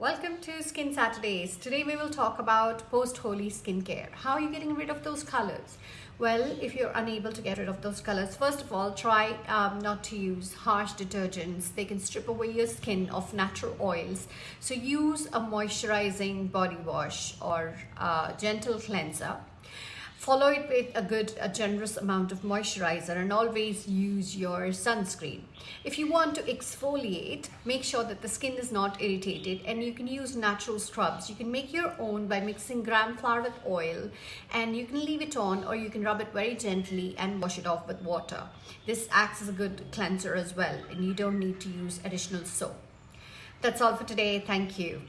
Welcome to Skin Saturdays. Today we will talk about post-Holi skincare. How are you getting rid of those colors? Well, if you're unable to get rid of those colors, first of all, try um, not to use harsh detergents. They can strip away your skin of natural oils. So use a moisturizing body wash or gentle cleanser Follow it with a good, a generous amount of moisturizer and always use your sunscreen. If you want to exfoliate, make sure that the skin is not irritated and you can use natural scrubs. You can make your own by mixing gram flour with oil and you can leave it on or you can rub it very gently and wash it off with water. This acts as a good cleanser as well and you don't need to use additional soap. That's all for today. Thank you.